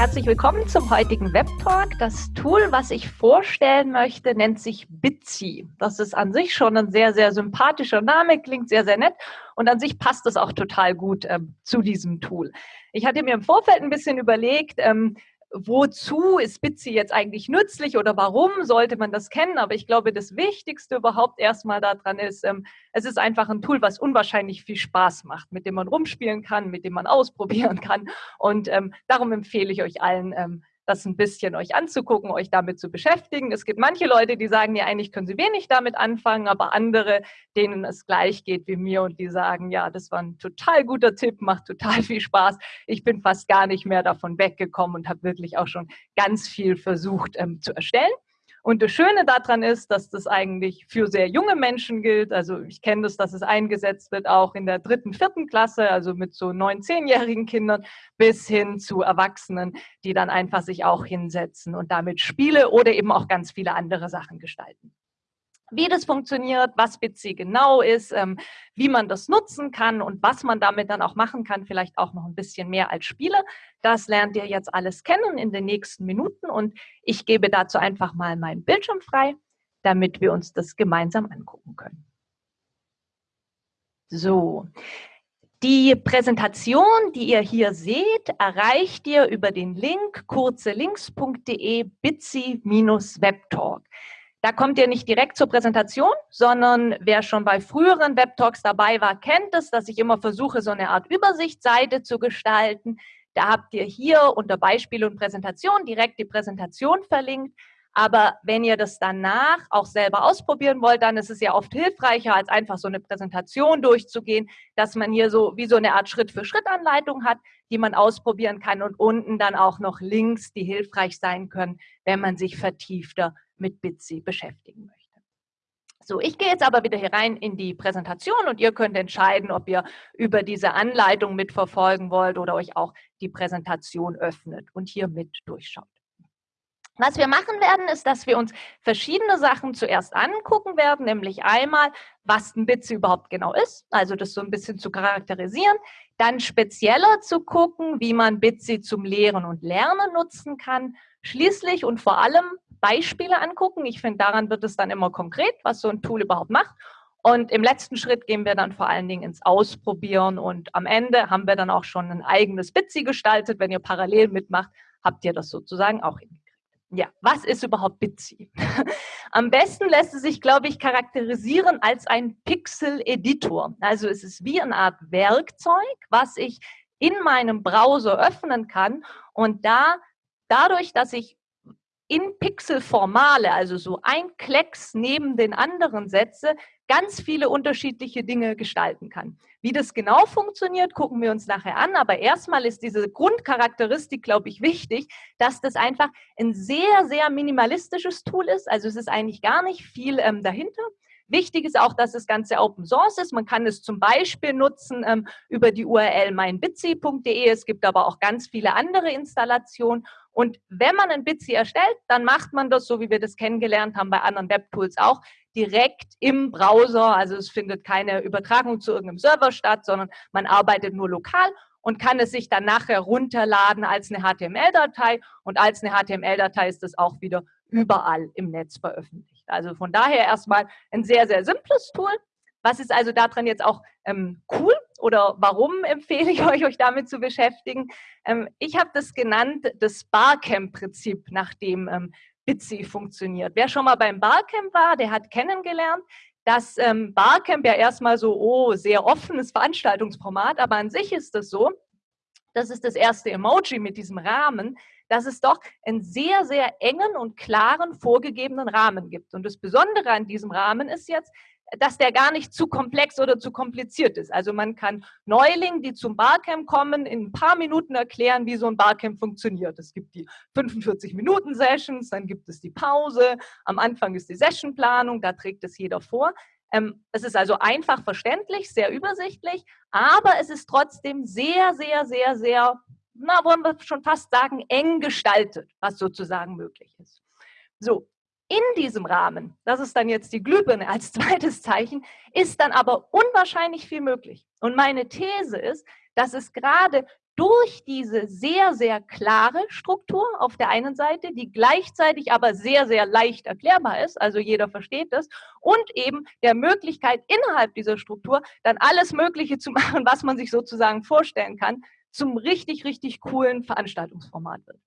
Herzlich willkommen zum heutigen Webtalk. Das Tool, was ich vorstellen möchte, nennt sich Bitsy. Das ist an sich schon ein sehr, sehr sympathischer Name, klingt sehr, sehr nett und an sich passt es auch total gut ähm, zu diesem Tool. Ich hatte mir im Vorfeld ein bisschen überlegt, ähm, wozu ist Bitsy jetzt eigentlich nützlich oder warum sollte man das kennen? Aber ich glaube, das Wichtigste überhaupt erstmal daran ist, ähm, es ist einfach ein Tool, was unwahrscheinlich viel Spaß macht, mit dem man rumspielen kann, mit dem man ausprobieren kann. Und ähm, darum empfehle ich euch allen, ähm, das ein bisschen euch anzugucken, euch damit zu beschäftigen. Es gibt manche Leute, die sagen, ja, eigentlich können sie wenig damit anfangen, aber andere, denen es gleich geht wie mir und die sagen, ja, das war ein total guter Tipp, macht total viel Spaß. Ich bin fast gar nicht mehr davon weggekommen und habe wirklich auch schon ganz viel versucht ähm, zu erstellen. Und das Schöne daran ist, dass das eigentlich für sehr junge Menschen gilt. Also ich kenne das, dass es eingesetzt wird auch in der dritten, vierten Klasse, also mit so neun, zehnjährigen Kindern bis hin zu Erwachsenen, die dann einfach sich auch hinsetzen und damit Spiele oder eben auch ganz viele andere Sachen gestalten wie das funktioniert, was Bitsy genau ist, ähm, wie man das nutzen kann und was man damit dann auch machen kann, vielleicht auch noch ein bisschen mehr als Spieler. Das lernt ihr jetzt alles kennen in den nächsten Minuten und ich gebe dazu einfach mal meinen Bildschirm frei, damit wir uns das gemeinsam angucken können. So, die Präsentation, die ihr hier seht, erreicht ihr über den Link kurzelinks.de bitsy-webtalk. Da kommt ihr nicht direkt zur Präsentation, sondern wer schon bei früheren Webtalks dabei war, kennt es, dass ich immer versuche, so eine Art Übersichtsseite zu gestalten. Da habt ihr hier unter Beispiele und Präsentation direkt die Präsentation verlinkt. Aber wenn ihr das danach auch selber ausprobieren wollt, dann ist es ja oft hilfreicher, als einfach so eine Präsentation durchzugehen, dass man hier so wie so eine Art Schritt-für-Schritt-Anleitung hat, die man ausprobieren kann und unten dann auch noch Links, die hilfreich sein können, wenn man sich vertiefter mit Bitsy beschäftigen möchte. So, ich gehe jetzt aber wieder hier rein in die Präsentation und ihr könnt entscheiden, ob ihr über diese Anleitung mitverfolgen wollt oder euch auch die Präsentation öffnet und hier mit durchschaut. Was wir machen werden, ist, dass wir uns verschiedene Sachen zuerst angucken werden, nämlich einmal, was ein Bitsy überhaupt genau ist, also das so ein bisschen zu charakterisieren, dann spezieller zu gucken, wie man Bitsy zum Lehren und Lernen nutzen kann, schließlich und vor allem Beispiele angucken. Ich finde, daran wird es dann immer konkret, was so ein Tool überhaupt macht. Und im letzten Schritt gehen wir dann vor allen Dingen ins Ausprobieren und am Ende haben wir dann auch schon ein eigenes Bitsy gestaltet. Wenn ihr parallel mitmacht, habt ihr das sozusagen auch hingekriegt. Ja, was ist überhaupt Bitsy? Am besten lässt es sich, glaube ich, charakterisieren als ein Pixel-Editor. Also es ist wie eine Art Werkzeug, was ich in meinem Browser öffnen kann und da dadurch, dass ich in Pixelformale, also so ein Klecks neben den anderen setze, ganz viele unterschiedliche Dinge gestalten kann. Wie das genau funktioniert, gucken wir uns nachher an. Aber erstmal ist diese Grundcharakteristik, glaube ich, wichtig, dass das einfach ein sehr, sehr minimalistisches Tool ist. Also es ist eigentlich gar nicht viel ähm, dahinter. Wichtig ist auch, dass das Ganze Open Source ist. Man kann es zum Beispiel nutzen ähm, über die URL meinbitsy.de. Es gibt aber auch ganz viele andere Installationen. Und wenn man ein Bitsy erstellt, dann macht man das, so wie wir das kennengelernt haben bei anderen Webtools auch, direkt im Browser. Also es findet keine Übertragung zu irgendeinem Server statt, sondern man arbeitet nur lokal und kann es sich dann nachher runterladen als eine HTML-Datei. Und als eine HTML-Datei ist es auch wieder überall im Netz veröffentlicht. Also von daher erstmal ein sehr, sehr simples Tool. Was ist also daran jetzt auch ähm, cool oder warum empfehle ich euch, euch damit zu beschäftigen? Ähm, ich habe das genannt, das Barcamp-Prinzip, nach dem ähm, Bitsy funktioniert. Wer schon mal beim Barcamp war, der hat kennengelernt, dass ähm, Barcamp ja erstmal so, oh, sehr offenes Veranstaltungsformat, aber an sich ist das so, das ist das erste Emoji mit diesem Rahmen, dass es doch einen sehr, sehr engen und klaren vorgegebenen Rahmen gibt. Und das Besondere an diesem Rahmen ist jetzt, dass der gar nicht zu komplex oder zu kompliziert ist. Also man kann Neulingen, die zum Barcamp kommen, in ein paar Minuten erklären, wie so ein Barcamp funktioniert. Es gibt die 45-Minuten-Sessions, dann gibt es die Pause, am Anfang ist die Sessionplanung, da trägt es jeder vor. Ähm, es ist also einfach verständlich, sehr übersichtlich, aber es ist trotzdem sehr, sehr, sehr, sehr na, wollen wir schon fast sagen, eng gestaltet, was sozusagen möglich ist. So, in diesem Rahmen, das ist dann jetzt die Glühbirne als zweites Zeichen, ist dann aber unwahrscheinlich viel möglich. Und meine These ist, dass es gerade durch diese sehr, sehr klare Struktur auf der einen Seite, die gleichzeitig aber sehr, sehr leicht erklärbar ist, also jeder versteht das, und eben der Möglichkeit innerhalb dieser Struktur dann alles Mögliche zu machen, was man sich sozusagen vorstellen kann, zum richtig, richtig coolen Veranstaltungsformat wird.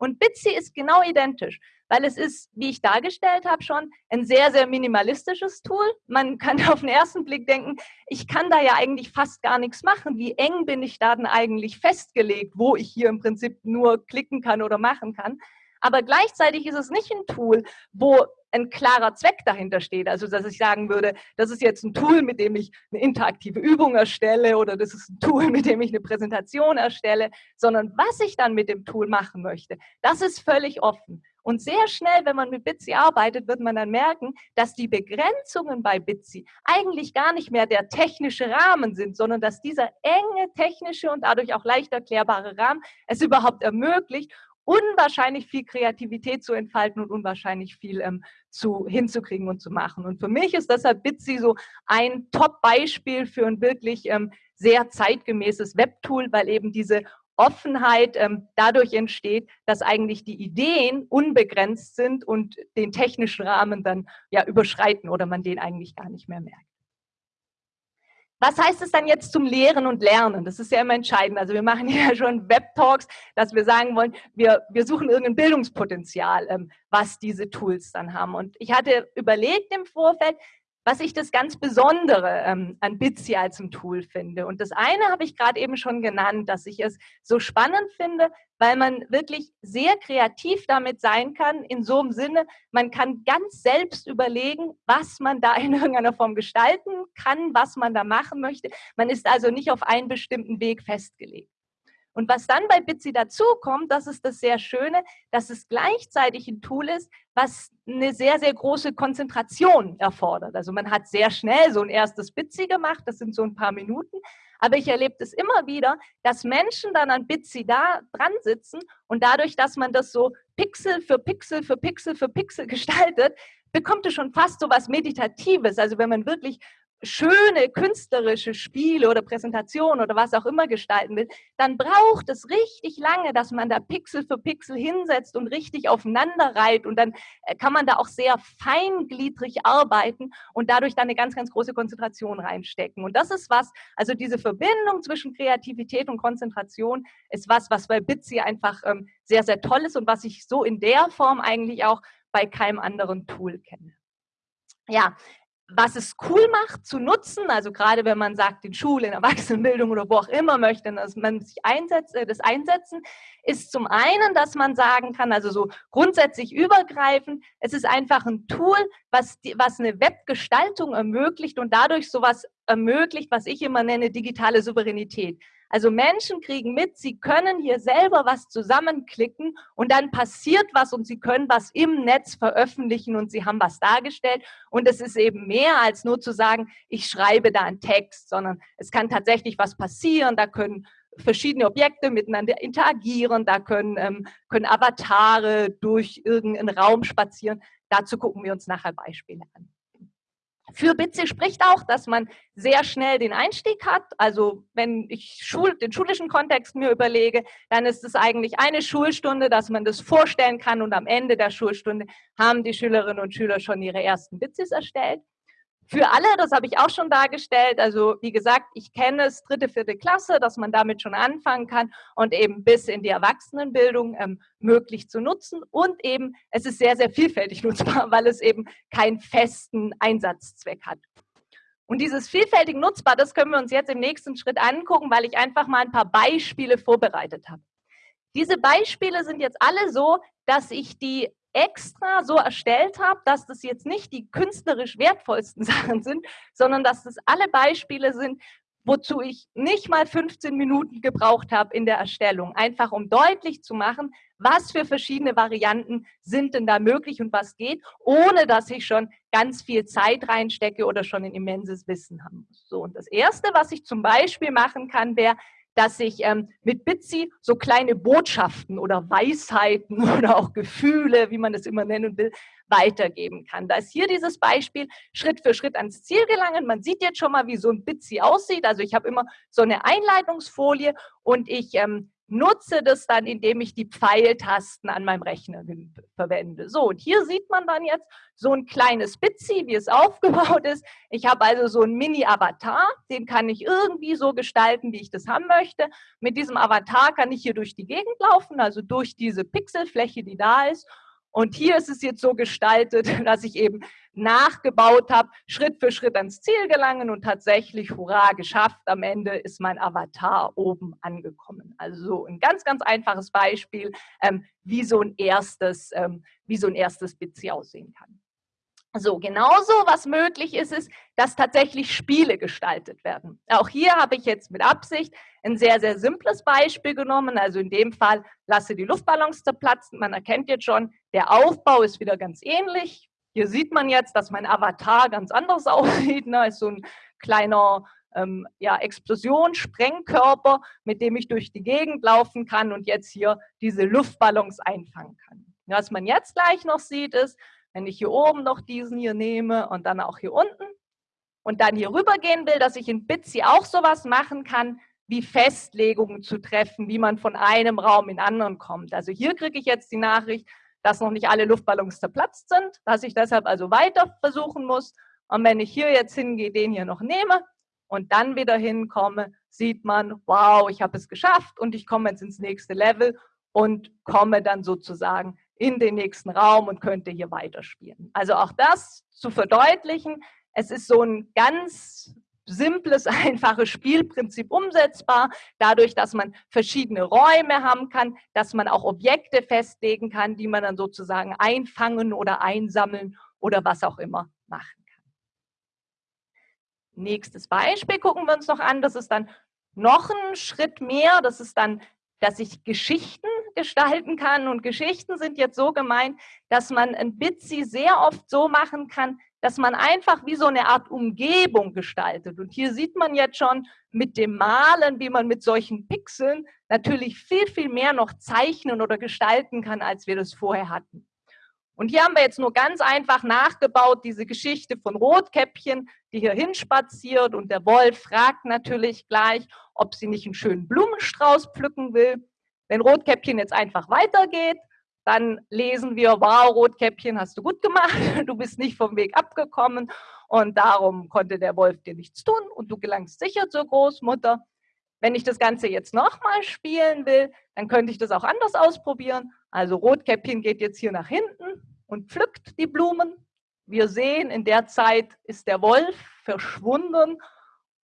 Und Bitsy ist genau identisch, weil es ist, wie ich dargestellt habe schon, ein sehr, sehr minimalistisches Tool. Man kann auf den ersten Blick denken, ich kann da ja eigentlich fast gar nichts machen. Wie eng bin ich da denn eigentlich festgelegt, wo ich hier im Prinzip nur klicken kann oder machen kann. Aber gleichzeitig ist es nicht ein Tool, wo ein klarer Zweck dahinter steht. Also, dass ich sagen würde, das ist jetzt ein Tool, mit dem ich eine interaktive Übung erstelle oder das ist ein Tool, mit dem ich eine Präsentation erstelle, sondern was ich dann mit dem Tool machen möchte, das ist völlig offen. Und sehr schnell, wenn man mit Bitsy arbeitet, wird man dann merken, dass die Begrenzungen bei Bitsy eigentlich gar nicht mehr der technische Rahmen sind, sondern dass dieser enge technische und dadurch auch leicht erklärbare Rahmen es überhaupt ermöglicht unwahrscheinlich viel Kreativität zu entfalten und unwahrscheinlich viel ähm, zu, hinzukriegen und zu machen. Und für mich ist deshalb Bitsy so ein Top-Beispiel für ein wirklich ähm, sehr zeitgemäßes Webtool, weil eben diese Offenheit ähm, dadurch entsteht, dass eigentlich die Ideen unbegrenzt sind und den technischen Rahmen dann ja überschreiten oder man den eigentlich gar nicht mehr merkt. Was heißt es dann jetzt zum Lehren und Lernen? Das ist ja immer entscheidend. Also wir machen ja schon Web-Talks, dass wir sagen wollen, wir, wir suchen irgendein Bildungspotenzial, ähm, was diese Tools dann haben. Und ich hatte überlegt im Vorfeld, was ich das ganz Besondere ähm, an Bitsy als ein Tool finde. Und das eine habe ich gerade eben schon genannt, dass ich es so spannend finde, weil man wirklich sehr kreativ damit sein kann, in so einem Sinne, man kann ganz selbst überlegen, was man da in irgendeiner Form gestalten kann, was man da machen möchte. Man ist also nicht auf einen bestimmten Weg festgelegt. Und was dann bei Bitsy dazukommt, das ist das sehr Schöne, dass es gleichzeitig ein Tool ist, was eine sehr, sehr große Konzentration erfordert. Also man hat sehr schnell so ein erstes Bitsy gemacht, das sind so ein paar Minuten. Aber ich erlebe es immer wieder, dass Menschen dann an Bitsy da dran sitzen und dadurch, dass man das so Pixel für Pixel für Pixel für Pixel gestaltet, bekommt es schon fast so was Meditatives. Also wenn man wirklich schöne künstlerische Spiele oder Präsentationen oder was auch immer gestalten will, dann braucht es richtig lange, dass man da Pixel für Pixel hinsetzt und richtig aufeinander reiht und dann äh, kann man da auch sehr feingliedrig arbeiten und dadurch dann eine ganz, ganz große Konzentration reinstecken. Und das ist was, also diese Verbindung zwischen Kreativität und Konzentration ist was, was bei Bitsy einfach ähm, sehr, sehr toll ist und was ich so in der Form eigentlich auch bei keinem anderen Tool kenne. Ja, was es cool macht zu nutzen, also gerade wenn man sagt, in Schule, in Erwachsenenbildung oder wo auch immer möchte, dass man sich einsetzt, äh, das einsetzen, ist zum einen, dass man sagen kann, also so grundsätzlich übergreifend, es ist einfach ein Tool, was, die, was eine Webgestaltung ermöglicht und dadurch sowas ermöglicht, was ich immer nenne, digitale Souveränität. Also Menschen kriegen mit, sie können hier selber was zusammenklicken und dann passiert was und sie können was im Netz veröffentlichen und sie haben was dargestellt. Und es ist eben mehr als nur zu sagen, ich schreibe da einen Text, sondern es kann tatsächlich was passieren. Da können verschiedene Objekte miteinander interagieren, da können, ähm, können Avatare durch irgendeinen Raum spazieren. Dazu gucken wir uns nachher Beispiele an. Für Bitsy spricht auch, dass man sehr schnell den Einstieg hat. Also wenn ich Schul den schulischen Kontext mir überlege, dann ist es eigentlich eine Schulstunde, dass man das vorstellen kann und am Ende der Schulstunde haben die Schülerinnen und Schüler schon ihre ersten Bitsys erstellt. Für alle, das habe ich auch schon dargestellt. Also wie gesagt, ich kenne es dritte, vierte Klasse, dass man damit schon anfangen kann und eben bis in die Erwachsenenbildung ähm, möglich zu nutzen. Und eben, es ist sehr, sehr vielfältig nutzbar, weil es eben keinen festen Einsatzzweck hat. Und dieses vielfältig nutzbar, das können wir uns jetzt im nächsten Schritt angucken, weil ich einfach mal ein paar Beispiele vorbereitet habe. Diese Beispiele sind jetzt alle so, dass ich die extra so erstellt habe, dass das jetzt nicht die künstlerisch wertvollsten Sachen sind, sondern dass das alle Beispiele sind, wozu ich nicht mal 15 Minuten gebraucht habe in der Erstellung, einfach um deutlich zu machen, was für verschiedene Varianten sind denn da möglich und was geht, ohne dass ich schon ganz viel Zeit reinstecke oder schon ein immenses Wissen haben muss. So, und das Erste, was ich zum Beispiel machen kann, wäre, dass ich ähm, mit Bitsy so kleine Botschaften oder Weisheiten oder auch Gefühle, wie man das immer nennen will, weitergeben kann. Da ist hier dieses Beispiel, Schritt für Schritt ans Ziel gelangen. Man sieht jetzt schon mal, wie so ein Bitsy aussieht. Also ich habe immer so eine Einleitungsfolie und ich ähm, nutze das dann, indem ich die Pfeiltasten an meinem Rechner verwende. So, und hier sieht man dann jetzt so ein kleines Bitsy, wie es aufgebaut ist. Ich habe also so einen Mini-Avatar, den kann ich irgendwie so gestalten, wie ich das haben möchte. Mit diesem Avatar kann ich hier durch die Gegend laufen, also durch diese Pixelfläche, die da ist. Und hier ist es jetzt so gestaltet, dass ich eben nachgebaut habe, Schritt für Schritt ans Ziel gelangen und tatsächlich, hurra, geschafft. Am Ende ist mein Avatar oben angekommen. Also so ein ganz, ganz einfaches Beispiel, ähm, wie so ein erstes, ähm, wie so ein erstes Bitsy aussehen kann. So, genauso was möglich ist, ist, dass tatsächlich Spiele gestaltet werden. Auch hier habe ich jetzt mit Absicht ein sehr, sehr simples Beispiel genommen. Also in dem Fall lasse die Luftballons zerplatzen. Man erkennt jetzt schon, der Aufbau ist wieder ganz ähnlich. Hier sieht man jetzt, dass mein Avatar ganz anders aussieht. Ne? Ist so ein kleiner ähm, ja, Explosion, Sprengkörper, mit dem ich durch die Gegend laufen kann und jetzt hier diese Luftballons einfangen kann. Was man jetzt gleich noch sieht, ist, wenn ich hier oben noch diesen hier nehme und dann auch hier unten und dann hier rüber gehen will, dass ich in Bitsy auch sowas machen kann, wie Festlegungen zu treffen, wie man von einem Raum in anderen kommt. Also hier kriege ich jetzt die Nachricht, dass noch nicht alle Luftballons zerplatzt sind, dass ich deshalb also weiter versuchen muss. Und wenn ich hier jetzt hingehe, den hier noch nehme und dann wieder hinkomme, sieht man, wow, ich habe es geschafft und ich komme jetzt ins nächste Level und komme dann sozusagen in den nächsten Raum und könnte hier weiterspielen. Also auch das zu verdeutlichen, es ist so ein ganz simples, einfaches Spielprinzip umsetzbar, dadurch, dass man verschiedene Räume haben kann, dass man auch Objekte festlegen kann, die man dann sozusagen einfangen oder einsammeln oder was auch immer machen kann. Nächstes Beispiel gucken wir uns noch an, das ist dann noch ein Schritt mehr, das ist dann, dass ich Geschichten gestalten kann und Geschichten sind jetzt so gemeint, dass man ein Bitsy sehr oft so machen kann, dass man einfach wie so eine Art Umgebung gestaltet. Und hier sieht man jetzt schon mit dem Malen, wie man mit solchen Pixeln natürlich viel, viel mehr noch zeichnen oder gestalten kann, als wir das vorher hatten. Und hier haben wir jetzt nur ganz einfach nachgebaut, diese Geschichte von Rotkäppchen, die hier hinspaziert und der Wolf fragt natürlich gleich, ob sie nicht einen schönen Blumenstrauß pflücken will. Wenn Rotkäppchen jetzt einfach weitergeht, dann lesen wir, wow, Rotkäppchen, hast du gut gemacht, du bist nicht vom Weg abgekommen und darum konnte der Wolf dir nichts tun und du gelangst sicher zur Großmutter. Wenn ich das Ganze jetzt nochmal spielen will, dann könnte ich das auch anders ausprobieren. Also Rotkäppchen geht jetzt hier nach hinten und pflückt die Blumen. Wir sehen, in der Zeit ist der Wolf verschwunden.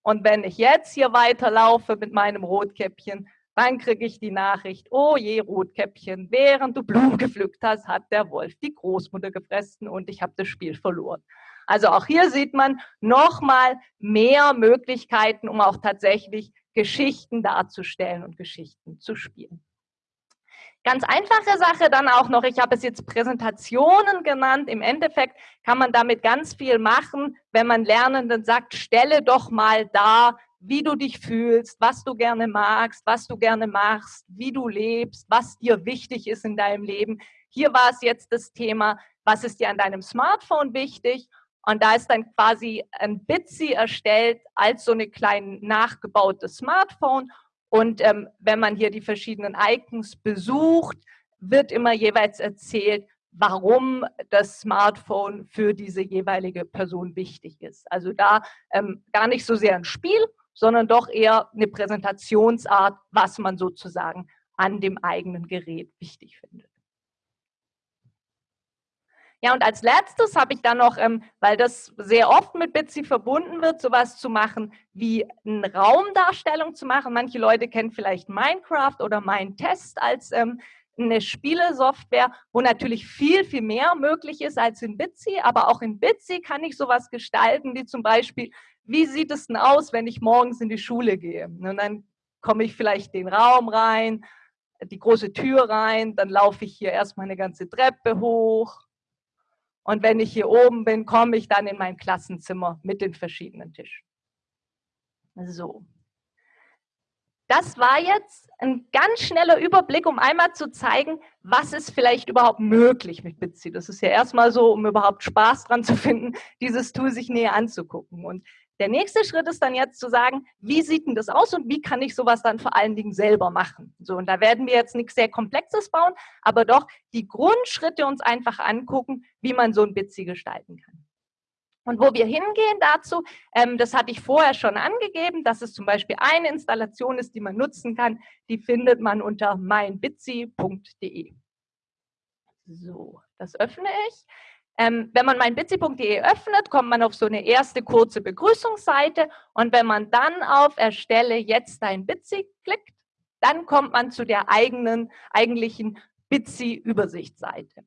Und wenn ich jetzt hier weiterlaufe mit meinem Rotkäppchen, dann kriege ich die Nachricht, oh je, Rotkäppchen, während du Blumen gepflückt hast, hat der Wolf die Großmutter gefressen und ich habe das Spiel verloren. Also auch hier sieht man nochmal mehr Möglichkeiten, um auch tatsächlich Geschichten darzustellen und Geschichten zu spielen. Ganz einfache Sache dann auch noch, ich habe es jetzt Präsentationen genannt. Im Endeffekt kann man damit ganz viel machen, wenn man Lernenden sagt, stelle doch mal dar, wie du dich fühlst, was du gerne magst, was du gerne machst, wie du lebst, was dir wichtig ist in deinem Leben. Hier war es jetzt das Thema, was ist dir an deinem Smartphone wichtig? Und da ist dann quasi ein Bitsy erstellt als so eine kleine nachgebaute Smartphone. Und ähm, wenn man hier die verschiedenen Icons besucht, wird immer jeweils erzählt, warum das Smartphone für diese jeweilige Person wichtig ist. Also da ähm, gar nicht so sehr ein Spiel, sondern doch eher eine Präsentationsart, was man sozusagen an dem eigenen Gerät wichtig findet. Ja, und als letztes habe ich dann noch, ähm, weil das sehr oft mit Bitsy verbunden wird, sowas zu machen wie eine Raumdarstellung zu machen. Manche Leute kennen vielleicht Minecraft oder Mindtest als ähm, eine Spielesoftware, wo natürlich viel, viel mehr möglich ist als in Bitsy. Aber auch in Bitsy kann ich sowas gestalten, wie zum Beispiel wie sieht es denn aus, wenn ich morgens in die Schule gehe? Und dann komme ich vielleicht den Raum rein, die große Tür rein, dann laufe ich hier erstmal eine ganze Treppe hoch. Und wenn ich hier oben bin, komme ich dann in mein Klassenzimmer mit den verschiedenen Tischen. So. das war jetzt ein ganz schneller Überblick, um einmal zu zeigen, was ist vielleicht überhaupt möglich mit Bitsy. Das ist ja erstmal so, um überhaupt Spaß dran zu finden, dieses Tool sich näher anzugucken. Und der nächste Schritt ist dann jetzt zu sagen, wie sieht denn das aus und wie kann ich sowas dann vor allen Dingen selber machen? So, und da werden wir jetzt nichts sehr Komplexes bauen, aber doch die Grundschritte uns einfach angucken, wie man so ein Bitsy gestalten kann. Und wo wir hingehen dazu, ähm, das hatte ich vorher schon angegeben, dass es zum Beispiel eine Installation ist, die man nutzen kann. Die findet man unter meinbitsy.de. So, das öffne ich. Ähm, wenn man meinbitsy.de öffnet, kommt man auf so eine erste kurze Begrüßungsseite und wenn man dann auf Erstelle jetzt dein Bitsy klickt, dann kommt man zu der eigenen, eigentlichen Bitsy-Übersichtsseite.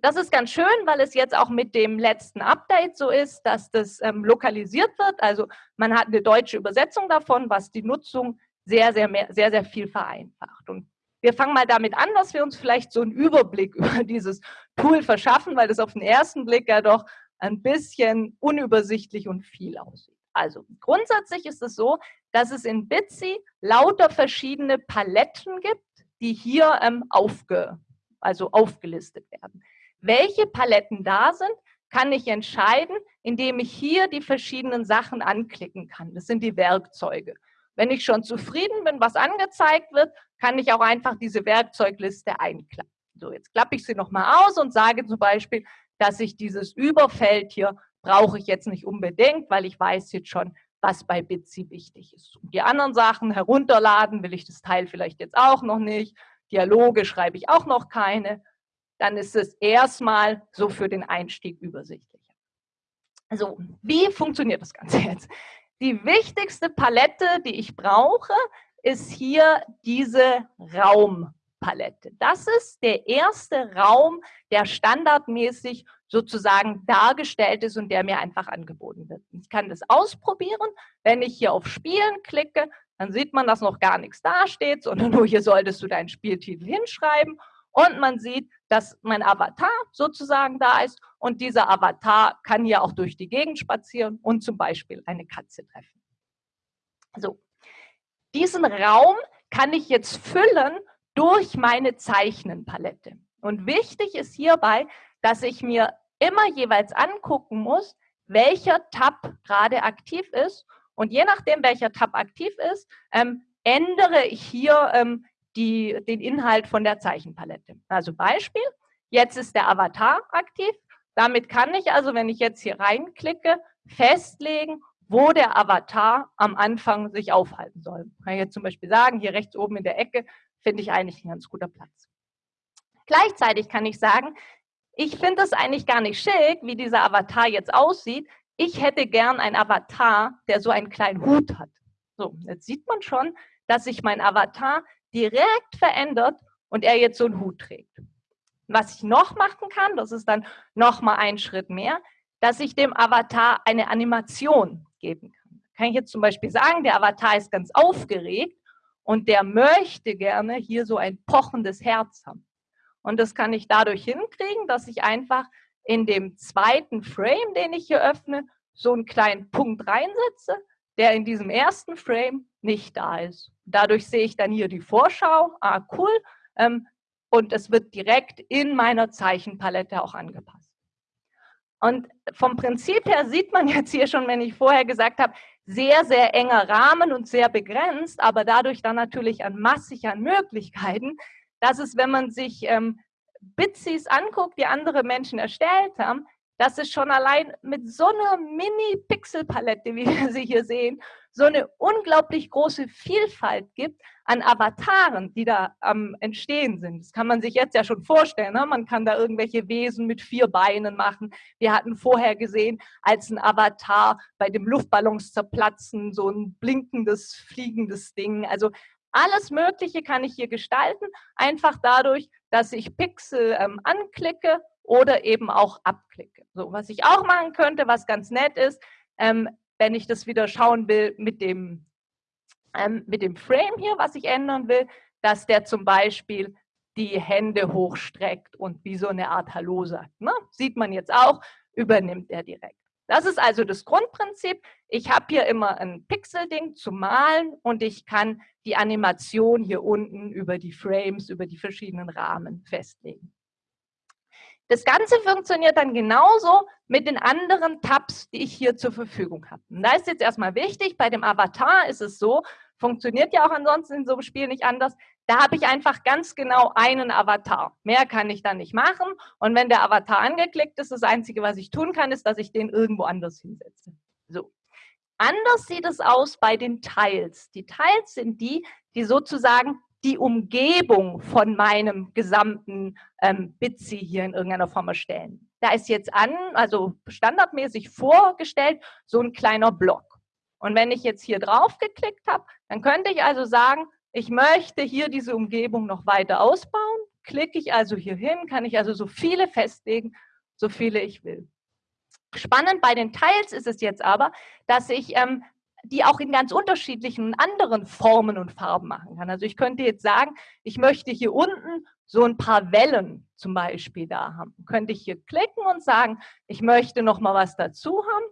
Das ist ganz schön, weil es jetzt auch mit dem letzten Update so ist, dass das ähm, lokalisiert wird. Also man hat eine deutsche Übersetzung davon, was die Nutzung sehr, sehr, mehr, sehr, sehr viel vereinfacht. Und wir fangen mal damit an, dass wir uns vielleicht so einen Überblick über dieses Tool verschaffen, weil das auf den ersten Blick ja doch ein bisschen unübersichtlich und viel aussieht. Also grundsätzlich ist es so, dass es in Bitsy lauter verschiedene Paletten gibt, die hier ähm, aufge, also aufgelistet werden. Welche Paletten da sind, kann ich entscheiden, indem ich hier die verschiedenen Sachen anklicken kann. Das sind die Werkzeuge. Wenn ich schon zufrieden bin, was angezeigt wird, kann ich auch einfach diese Werkzeugliste einklappen. So, jetzt klappe ich sie nochmal aus und sage zum Beispiel, dass ich dieses Überfeld hier brauche ich jetzt nicht unbedingt, weil ich weiß jetzt schon, was bei Bitsy wichtig ist. Und die anderen Sachen herunterladen will ich das Teil vielleicht jetzt auch noch nicht. Dialoge schreibe ich auch noch keine dann ist es erstmal so für den Einstieg übersichtlicher. Also, wie funktioniert das Ganze jetzt? Die wichtigste Palette, die ich brauche, ist hier diese Raumpalette. Das ist der erste Raum, der standardmäßig sozusagen dargestellt ist und der mir einfach angeboten wird. Ich kann das ausprobieren. Wenn ich hier auf Spielen klicke, dann sieht man, dass noch gar nichts dasteht, sondern nur hier solltest du deinen Spieltitel hinschreiben und man sieht, dass mein Avatar sozusagen da ist und dieser Avatar kann hier auch durch die Gegend spazieren und zum Beispiel eine Katze treffen. So, diesen Raum kann ich jetzt füllen durch meine Zeichnenpalette. Und wichtig ist hierbei, dass ich mir immer jeweils angucken muss, welcher Tab gerade aktiv ist. Und je nachdem, welcher Tab aktiv ist, ähm, ändere ich hier ähm, die, den Inhalt von der Zeichenpalette. Also Beispiel, jetzt ist der Avatar aktiv. Damit kann ich also, wenn ich jetzt hier reinklicke, festlegen, wo der Avatar am Anfang sich aufhalten soll. Kann ich jetzt zum Beispiel sagen, hier rechts oben in der Ecke finde ich eigentlich ein ganz guter Platz. Gleichzeitig kann ich sagen, ich finde es eigentlich gar nicht schick, wie dieser Avatar jetzt aussieht. Ich hätte gern einen Avatar, der so einen kleinen Hut hat. So, jetzt sieht man schon, dass sich mein Avatar direkt verändert und er jetzt so einen Hut trägt. Was ich noch machen kann, das ist dann noch mal ein Schritt mehr, dass ich dem Avatar eine Animation geben kann. Kann ich jetzt zum Beispiel sagen, der Avatar ist ganz aufgeregt und der möchte gerne hier so ein pochendes Herz haben. Und das kann ich dadurch hinkriegen, dass ich einfach in dem zweiten Frame, den ich hier öffne, so einen kleinen Punkt reinsetze, der in diesem ersten Frame nicht da ist. Dadurch sehe ich dann hier die Vorschau, ah cool, ähm, und es wird direkt in meiner Zeichenpalette auch angepasst. Und vom Prinzip her sieht man jetzt hier schon, wenn ich vorher gesagt habe, sehr, sehr enger Rahmen und sehr begrenzt, aber dadurch dann natürlich an massig an Möglichkeiten, dass es, wenn man sich ähm, Bitsys anguckt, die andere Menschen erstellt haben, dass es schon allein mit so einer Mini-Pixel-Palette, wie wir sie hier sehen, so eine unglaublich große Vielfalt gibt an Avataren, die da am Entstehen sind. Das kann man sich jetzt ja schon vorstellen. Ne? Man kann da irgendwelche Wesen mit vier Beinen machen. Wir hatten vorher gesehen, als ein Avatar bei dem Luftballons zerplatzen, so ein blinkendes, fliegendes Ding. Also alles Mögliche kann ich hier gestalten, einfach dadurch, dass ich Pixel ähm, anklicke oder eben auch abklicke. So, was ich auch machen könnte, was ganz nett ist, ähm, wenn ich das wieder schauen will mit dem, ähm, mit dem Frame hier, was ich ändern will, dass der zum Beispiel die Hände hochstreckt und wie so eine Art Hallo sagt. Ne? Sieht man jetzt auch, übernimmt er direkt. Das ist also das Grundprinzip. Ich habe hier immer ein Pixel-Ding zu malen und ich kann die Animation hier unten über die Frames, über die verschiedenen Rahmen festlegen. Das Ganze funktioniert dann genauso mit den anderen Tabs, die ich hier zur Verfügung habe. Und da ist jetzt erstmal wichtig, bei dem Avatar ist es so, funktioniert ja auch ansonsten in so einem Spiel nicht anders, da habe ich einfach ganz genau einen Avatar. Mehr kann ich dann nicht machen. Und wenn der Avatar angeklickt ist, das Einzige, was ich tun kann, ist, dass ich den irgendwo anders hinsetze. So. Anders sieht es aus bei den Tiles. Die Tiles sind die, die sozusagen die Umgebung von meinem gesamten ähm, Bitsy hier in irgendeiner Form erstellen. Da ist jetzt an, also standardmäßig vorgestellt, so ein kleiner Block. Und wenn ich jetzt hier drauf geklickt habe, dann könnte ich also sagen, ich möchte hier diese Umgebung noch weiter ausbauen. Klicke ich also hier hin, kann ich also so viele festlegen, so viele ich will. Spannend bei den Tiles ist es jetzt aber, dass ich ähm, die auch in ganz unterschiedlichen anderen Formen und Farben machen kann. Also ich könnte jetzt sagen, ich möchte hier unten so ein paar Wellen zum Beispiel da haben. Könnte ich hier klicken und sagen, ich möchte noch mal was dazu haben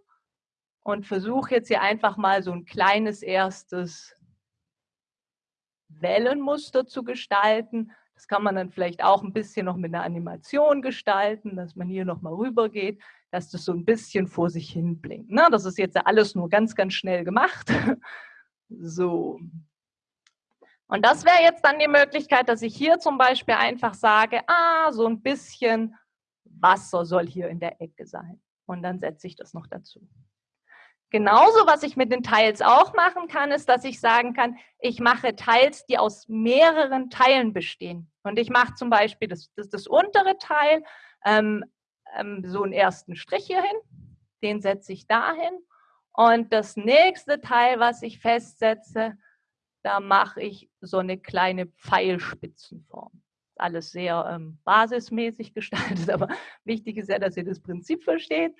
und versuche jetzt hier einfach mal so ein kleines erstes Wellenmuster zu gestalten. Das kann man dann vielleicht auch ein bisschen noch mit einer Animation gestalten, dass man hier nochmal rüber geht, dass das so ein bisschen vor sich hin blinkt. Ne? Das ist jetzt alles nur ganz, ganz schnell gemacht. So. Und das wäre jetzt dann die Möglichkeit, dass ich hier zum Beispiel einfach sage, ah, so ein bisschen Wasser soll hier in der Ecke sein. Und dann setze ich das noch dazu. Genauso, was ich mit den Teils auch machen kann, ist, dass ich sagen kann, ich mache Teils, die aus mehreren Teilen bestehen. Und ich mache zum Beispiel das, das, das untere Teil, ähm, ähm, so einen ersten Strich hier hin, den setze ich dahin. Und das nächste Teil, was ich festsetze, da mache ich so eine kleine Pfeilspitzenform. Alles sehr ähm, basismäßig gestaltet, aber wichtig ist ja, dass ihr das Prinzip versteht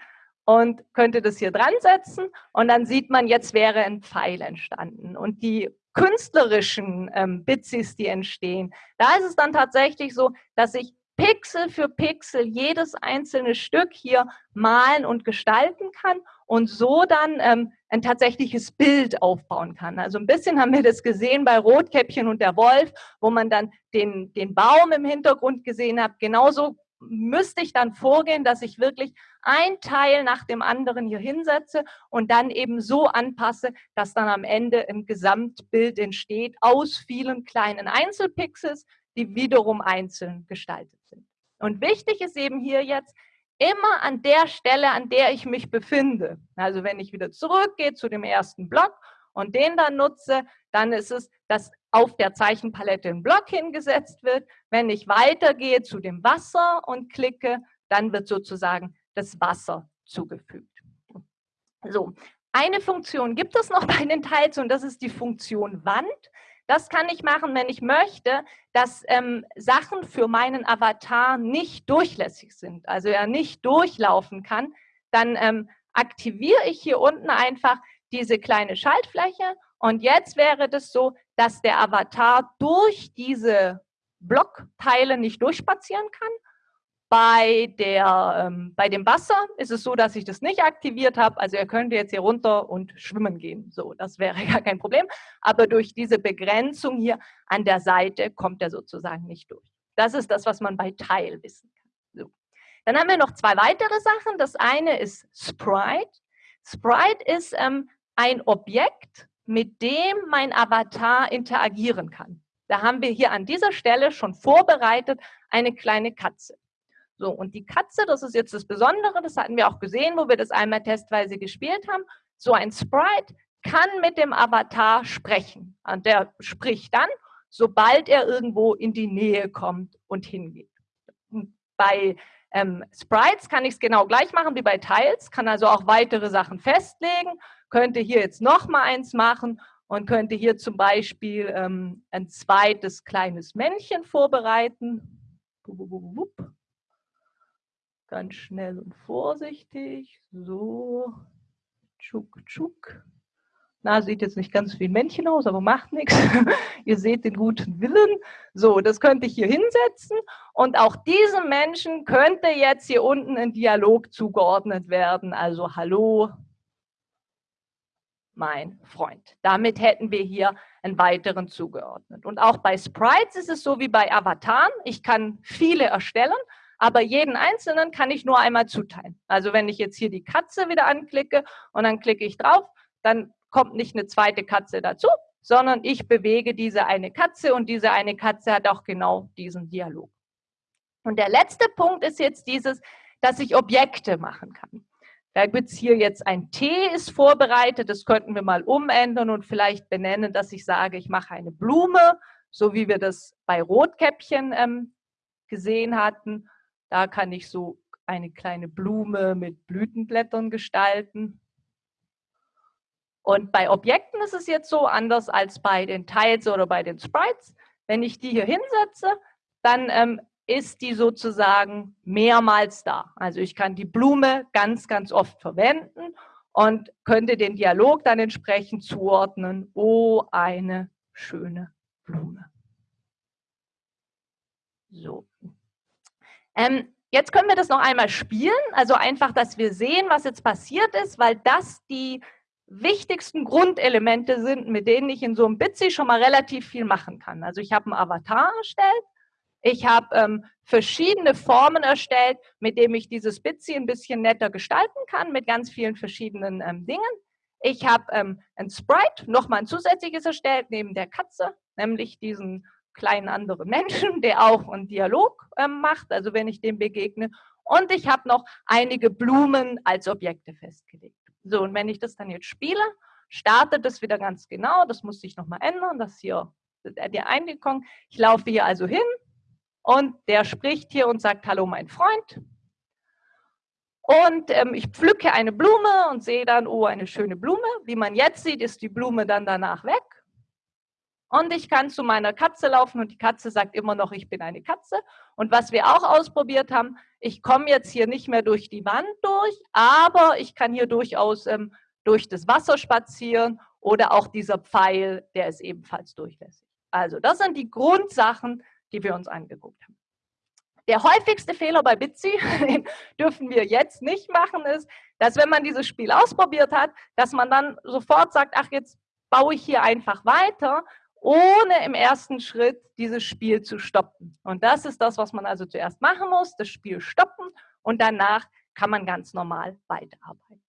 und könnte das hier dran setzen und dann sieht man, jetzt wäre ein Pfeil entstanden. Und die künstlerischen ähm, Bitsys, die entstehen, da ist es dann tatsächlich so, dass ich Pixel für Pixel jedes einzelne Stück hier malen und gestalten kann und so dann ähm, ein tatsächliches Bild aufbauen kann. Also ein bisschen haben wir das gesehen bei Rotkäppchen und der Wolf, wo man dann den, den Baum im Hintergrund gesehen hat. Genauso müsste ich dann vorgehen, dass ich wirklich ein Teil nach dem anderen hier hinsetze und dann eben so anpasse, dass dann am Ende ein Gesamtbild entsteht aus vielen kleinen Einzelpixels, die wiederum einzeln gestaltet sind. Und wichtig ist eben hier jetzt, immer an der Stelle, an der ich mich befinde. Also wenn ich wieder zurückgehe zu dem ersten Block und den dann nutze, dann ist es, dass auf der Zeichenpalette ein Block hingesetzt wird. Wenn ich weitergehe zu dem Wasser und klicke, dann wird sozusagen das Wasser zugefügt. So, eine Funktion gibt es noch bei den Teils und das ist die Funktion Wand. Das kann ich machen, wenn ich möchte, dass ähm, Sachen für meinen Avatar nicht durchlässig sind, also er nicht durchlaufen kann. Dann ähm, aktiviere ich hier unten einfach diese kleine Schaltfläche und jetzt wäre das so, dass der Avatar durch diese Blockteile nicht durchspazieren kann. Bei, der, ähm, bei dem Wasser ist es so, dass ich das nicht aktiviert habe. Also er könnte jetzt hier runter und schwimmen gehen. So, das wäre gar kein Problem. Aber durch diese Begrenzung hier an der Seite kommt er sozusagen nicht durch. Das ist das, was man bei Teil wissen kann. So. Dann haben wir noch zwei weitere Sachen. Das eine ist Sprite. Sprite ist ähm, ein Objekt, mit dem mein Avatar interagieren kann. Da haben wir hier an dieser Stelle schon vorbereitet eine kleine Katze. So, und die Katze, das ist jetzt das Besondere, das hatten wir auch gesehen, wo wir das einmal testweise gespielt haben. So ein Sprite kann mit dem Avatar sprechen. Und der spricht dann, sobald er irgendwo in die Nähe kommt und hingeht. Bei ähm, Sprites kann ich es genau gleich machen wie bei Tiles, kann also auch weitere Sachen festlegen könnte hier jetzt noch mal eins machen und könnte hier zum Beispiel ähm, ein zweites kleines Männchen vorbereiten. Ganz schnell und vorsichtig. So, tschuk, tschuk. Na, sieht jetzt nicht ganz wie ein Männchen aus, aber macht nichts. Ihr seht den guten Willen. So, das könnte ich hier hinsetzen. Und auch diesem Menschen könnte jetzt hier unten ein Dialog zugeordnet werden. Also, hallo, mein Freund. Damit hätten wir hier einen weiteren zugeordnet. Und auch bei Sprites ist es so wie bei Avataren. Ich kann viele erstellen, aber jeden einzelnen kann ich nur einmal zuteilen. Also wenn ich jetzt hier die Katze wieder anklicke und dann klicke ich drauf, dann kommt nicht eine zweite Katze dazu, sondern ich bewege diese eine Katze und diese eine Katze hat auch genau diesen Dialog. Und der letzte Punkt ist jetzt dieses, dass ich Objekte machen kann. Da gibt es hier jetzt ein T ist vorbereitet, das könnten wir mal umändern und vielleicht benennen, dass ich sage, ich mache eine Blume, so wie wir das bei Rotkäppchen ähm, gesehen hatten. Da kann ich so eine kleine Blume mit Blütenblättern gestalten. Und bei Objekten ist es jetzt so anders als bei den Tiles oder bei den Sprites. Wenn ich die hier hinsetze, dann ähm, ist die sozusagen mehrmals da. Also ich kann die Blume ganz, ganz oft verwenden und könnte den Dialog dann entsprechend zuordnen. Oh, eine schöne Blume. So. Ähm, jetzt können wir das noch einmal spielen. Also einfach, dass wir sehen, was jetzt passiert ist, weil das die wichtigsten Grundelemente sind, mit denen ich in so einem Bitsy schon mal relativ viel machen kann. Also ich habe einen Avatar erstellt, ich habe ähm, verschiedene Formen erstellt, mit denen ich dieses Bitsy ein bisschen netter gestalten kann, mit ganz vielen verschiedenen ähm, Dingen. Ich habe ähm, ein Sprite, nochmal ein zusätzliches erstellt, neben der Katze, nämlich diesen kleinen anderen Menschen, der auch einen Dialog ähm, macht, also wenn ich dem begegne. Und ich habe noch einige Blumen als Objekte festgelegt. So, und wenn ich das dann jetzt spiele, startet das wieder ganz genau. Das muss sich nochmal ändern. Das hier der Einwirkung. Ich laufe hier also hin und der spricht hier und sagt, hallo mein Freund. Und ähm, ich pflücke eine Blume und sehe dann, oh, eine schöne Blume. Wie man jetzt sieht, ist die Blume dann danach weg. Und ich kann zu meiner Katze laufen und die Katze sagt immer noch, ich bin eine Katze. Und was wir auch ausprobiert haben, ich komme jetzt hier nicht mehr durch die Wand durch, aber ich kann hier durchaus ähm, durch das Wasser spazieren oder auch dieser Pfeil, der ist ebenfalls durchlässig. Also das sind die Grundsachen, die wir uns angeguckt haben. Der häufigste Fehler bei Bitsy, den dürfen wir jetzt nicht machen, ist, dass wenn man dieses Spiel ausprobiert hat, dass man dann sofort sagt, ach, jetzt baue ich hier einfach weiter ohne im ersten Schritt dieses Spiel zu stoppen. Und das ist das, was man also zuerst machen muss, das Spiel stoppen und danach kann man ganz normal weiterarbeiten.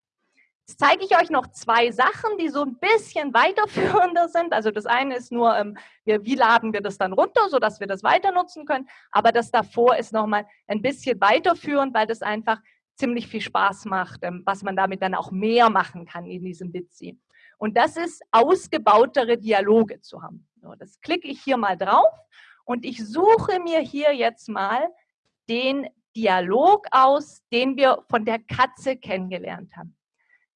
Jetzt zeige ich euch noch zwei Sachen, die so ein bisschen weiterführender sind. Also das eine ist nur, ähm, wie laden wir das dann runter, sodass wir das weiter nutzen können. Aber das davor ist nochmal ein bisschen weiterführend, weil das einfach ziemlich viel Spaß macht, ähm, was man damit dann auch mehr machen kann in diesem Bitsy. Und das ist ausgebautere Dialoge zu haben. Das klicke ich hier mal drauf und ich suche mir hier jetzt mal den Dialog aus, den wir von der Katze kennengelernt haben.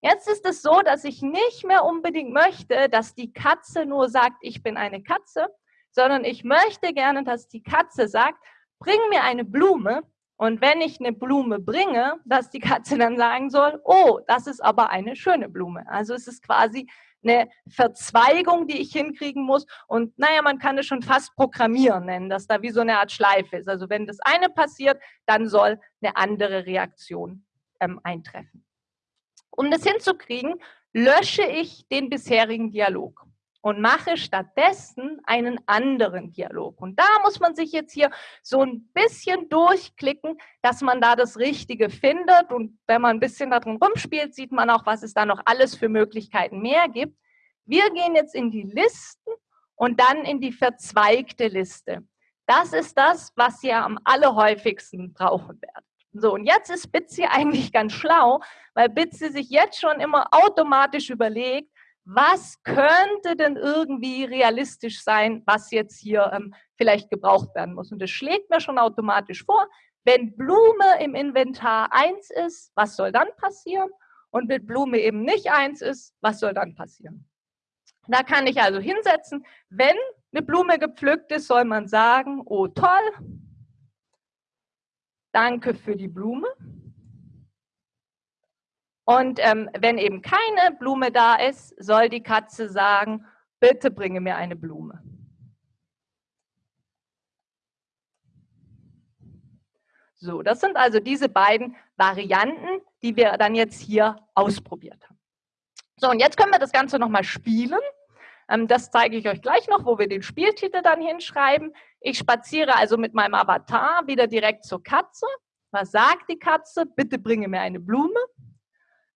Jetzt ist es so, dass ich nicht mehr unbedingt möchte, dass die Katze nur sagt, ich bin eine Katze, sondern ich möchte gerne, dass die Katze sagt, bring mir eine Blume und wenn ich eine Blume bringe, dass die Katze dann sagen soll, oh, das ist aber eine schöne Blume. Also es ist quasi eine Verzweigung, die ich hinkriegen muss. Und naja, man kann es schon fast programmieren nennen, dass da wie so eine Art Schleife ist. Also wenn das eine passiert, dann soll eine andere Reaktion ähm, eintreffen. Um das hinzukriegen, lösche ich den bisherigen Dialog und mache stattdessen einen anderen Dialog. Und da muss man sich jetzt hier so ein bisschen durchklicken, dass man da das Richtige findet. Und wenn man ein bisschen darin rumspielt, sieht man auch, was es da noch alles für Möglichkeiten mehr gibt. Wir gehen jetzt in die Listen und dann in die verzweigte Liste. Das ist das, was ihr am allerhäufigsten brauchen werdet. So, und jetzt ist Bitsy eigentlich ganz schlau, weil Bitsy sich jetzt schon immer automatisch überlegt, was könnte denn irgendwie realistisch sein, was jetzt hier ähm, vielleicht gebraucht werden muss. Und das schlägt mir schon automatisch vor, wenn Blume im Inventar 1 ist, was soll dann passieren? Und wenn Blume eben nicht 1 ist, was soll dann passieren? Da kann ich also hinsetzen, wenn eine Blume gepflückt ist, soll man sagen, oh toll, danke für die Blume. Und ähm, wenn eben keine Blume da ist, soll die Katze sagen, bitte bringe mir eine Blume. So, das sind also diese beiden Varianten, die wir dann jetzt hier ausprobiert haben. So, und jetzt können wir das Ganze nochmal spielen. Ähm, das zeige ich euch gleich noch, wo wir den Spieltitel dann hinschreiben. Ich spaziere also mit meinem Avatar wieder direkt zur Katze. Was sagt die Katze? Bitte bringe mir eine Blume.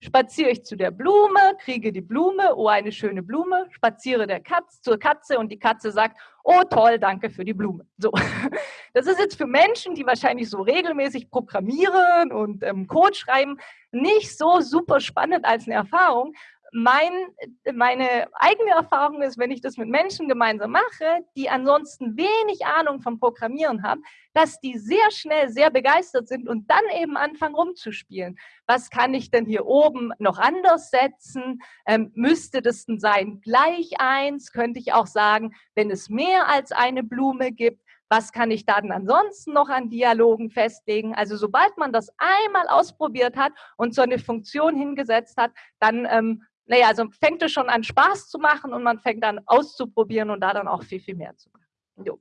Spaziere ich zu der Blume, kriege die Blume, oh, eine schöne Blume, spaziere der Katz, zur Katze und die Katze sagt, oh toll, danke für die Blume. So. Das ist jetzt für Menschen, die wahrscheinlich so regelmäßig programmieren und ähm, Code schreiben, nicht so super spannend als eine Erfahrung mein, meine eigene Erfahrung ist, wenn ich das mit Menschen gemeinsam mache, die ansonsten wenig Ahnung vom Programmieren haben, dass die sehr schnell sehr begeistert sind und dann eben anfangen rumzuspielen. Was kann ich denn hier oben noch anders setzen? Ähm, müsste das denn sein gleich eins? Könnte ich auch sagen, wenn es mehr als eine Blume gibt, was kann ich dann ansonsten noch an Dialogen festlegen? Also sobald man das einmal ausprobiert hat und so eine Funktion hingesetzt hat, dann ähm, naja, also fängt es schon an Spaß zu machen und man fängt an auszuprobieren und da dann auch viel, viel mehr zu machen. Jo.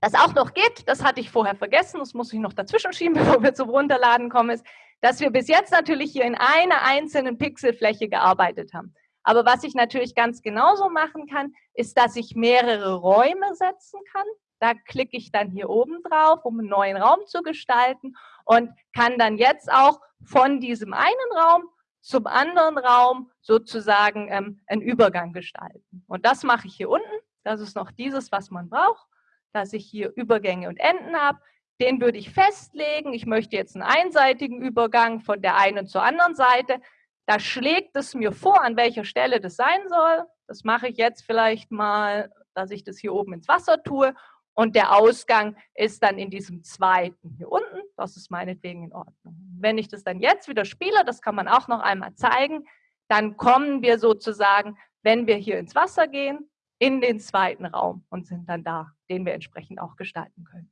Das auch noch geht, das hatte ich vorher vergessen, das muss ich noch dazwischen schieben, bevor wir zum Runterladen kommen, ist, dass wir bis jetzt natürlich hier in einer einzelnen Pixelfläche gearbeitet haben. Aber was ich natürlich ganz genauso machen kann, ist, dass ich mehrere Räume setzen kann. Da klicke ich dann hier oben drauf, um einen neuen Raum zu gestalten und kann dann jetzt auch von diesem einen Raum zum anderen Raum sozusagen ähm, einen Übergang gestalten. Und das mache ich hier unten. Das ist noch dieses, was man braucht, dass ich hier Übergänge und Enden habe. Den würde ich festlegen. Ich möchte jetzt einen einseitigen Übergang von der einen zur anderen Seite. Da schlägt es mir vor, an welcher Stelle das sein soll. Das mache ich jetzt vielleicht mal, dass ich das hier oben ins Wasser tue und der Ausgang ist dann in diesem zweiten hier unten. Das ist meinetwegen in Ordnung. Wenn ich das dann jetzt wieder spiele, das kann man auch noch einmal zeigen, dann kommen wir sozusagen, wenn wir hier ins Wasser gehen, in den zweiten Raum und sind dann da, den wir entsprechend auch gestalten können.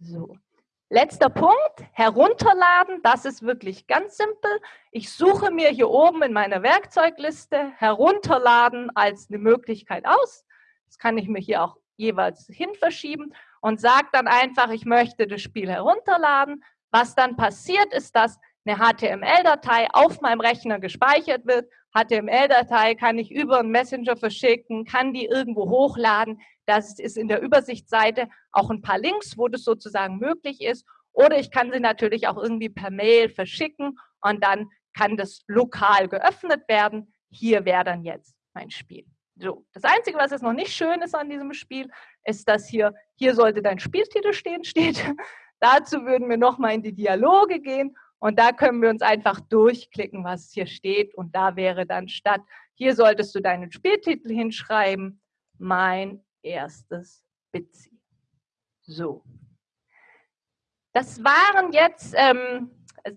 So. Letzter Punkt, herunterladen, das ist wirklich ganz simpel. Ich suche mir hier oben in meiner Werkzeugliste herunterladen als eine Möglichkeit aus. Das kann ich mir hier auch jeweils hin verschieben und sage dann einfach, ich möchte das Spiel herunterladen. Was dann passiert, ist, dass eine HTML-Datei auf meinem Rechner gespeichert wird. HTML-Datei kann ich über einen Messenger verschicken, kann die irgendwo hochladen. Das ist in der Übersichtsseite auch ein paar Links, wo das sozusagen möglich ist. Oder ich kann sie natürlich auch irgendwie per Mail verschicken und dann kann das lokal geöffnet werden. Hier wäre dann jetzt mein Spiel. So, das Einzige, was jetzt noch nicht schön ist an diesem Spiel, ist, dass hier, hier sollte dein Spieltitel stehen, steht. Dazu würden wir nochmal in die Dialoge gehen und da können wir uns einfach durchklicken, was hier steht. Und da wäre dann statt, hier solltest du deinen Spieltitel hinschreiben, mein erstes Bitsy. So. Das waren jetzt ähm,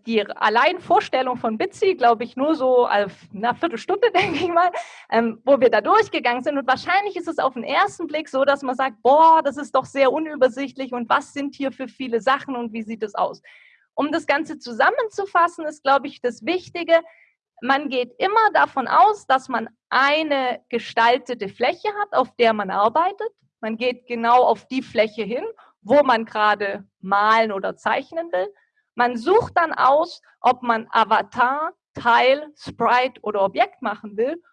die Alleinvorstellung von Bitsy, glaube ich, nur so auf einer Viertelstunde, denke ich mal, ähm, wo wir da durchgegangen sind. Und wahrscheinlich ist es auf den ersten Blick so, dass man sagt, boah, das ist doch sehr unübersichtlich und was sind hier für viele Sachen und wie sieht es aus? Um das Ganze zusammenzufassen, ist, glaube ich, das Wichtige, man geht immer davon aus, dass man eine gestaltete Fläche hat, auf der man arbeitet. Man geht genau auf die Fläche hin, wo man gerade malen oder zeichnen will. Man sucht dann aus, ob man Avatar, Teil, Sprite oder Objekt machen will,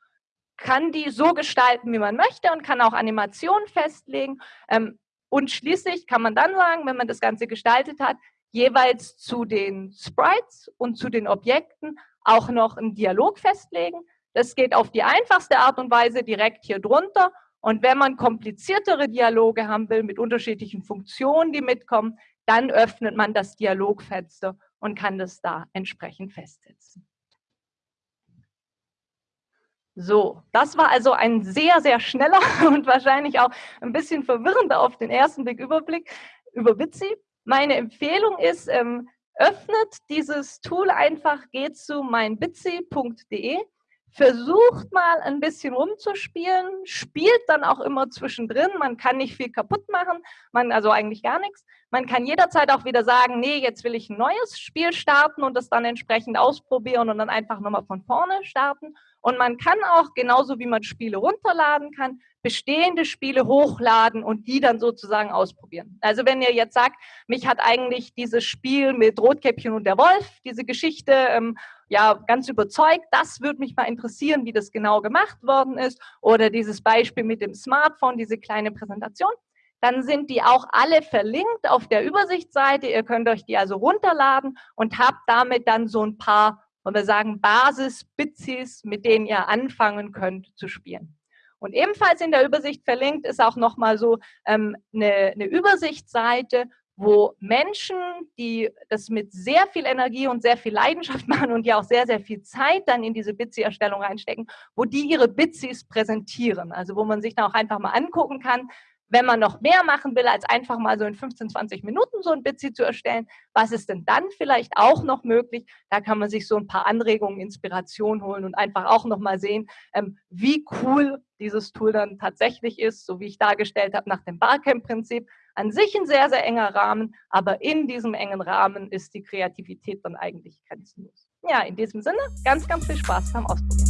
kann die so gestalten, wie man möchte und kann auch Animationen festlegen. Ähm, und schließlich kann man dann sagen, wenn man das Ganze gestaltet hat, jeweils zu den Sprites und zu den Objekten auch noch einen Dialog festlegen. Das geht auf die einfachste Art und Weise direkt hier drunter. Und wenn man kompliziertere Dialoge haben will mit unterschiedlichen Funktionen, die mitkommen, dann öffnet man das Dialogfenster und kann das da entsprechend festsetzen. So, das war also ein sehr, sehr schneller und wahrscheinlich auch ein bisschen verwirrender auf den ersten Blick Überblick über Bitsy. Meine Empfehlung ist, ähm, öffnet dieses Tool einfach, geht zu meinbitsy.de, versucht mal ein bisschen rumzuspielen, spielt dann auch immer zwischendrin. Man kann nicht viel kaputt machen, man also eigentlich gar nichts. Man kann jederzeit auch wieder sagen, nee, jetzt will ich ein neues Spiel starten und das dann entsprechend ausprobieren und dann einfach nochmal von vorne starten. Und man kann auch, genauso wie man Spiele runterladen kann, bestehende Spiele hochladen und die dann sozusagen ausprobieren. Also wenn ihr jetzt sagt, mich hat eigentlich dieses Spiel mit Rotkäppchen und der Wolf, diese Geschichte, ähm, ja, ganz überzeugt, das würde mich mal interessieren, wie das genau gemacht worden ist oder dieses Beispiel mit dem Smartphone, diese kleine Präsentation, dann sind die auch alle verlinkt auf der Übersichtsseite. Ihr könnt euch die also runterladen und habt damit dann so ein paar und wir sagen Basis-Bitsys, mit denen ihr anfangen könnt zu spielen. Und ebenfalls in der Übersicht verlinkt ist auch nochmal so ähm, eine, eine Übersichtsseite, wo Menschen, die das mit sehr viel Energie und sehr viel Leidenschaft machen und ja auch sehr, sehr viel Zeit dann in diese Bitsy-Erstellung reinstecken, wo die ihre Bitsys präsentieren. Also wo man sich dann auch einfach mal angucken kann, wenn man noch mehr machen will, als einfach mal so in 15, 20 Minuten so ein Bitsy zu erstellen, was ist denn dann vielleicht auch noch möglich? Da kann man sich so ein paar Anregungen, Inspiration holen und einfach auch noch mal sehen, ähm, wie cool dieses Tool dann tatsächlich ist, so wie ich dargestellt habe nach dem Barcamp-Prinzip. An sich ein sehr, sehr enger Rahmen, aber in diesem engen Rahmen ist die Kreativität dann eigentlich grenzenlos. Ja, in diesem Sinne, ganz, ganz viel Spaß beim Ausprobieren.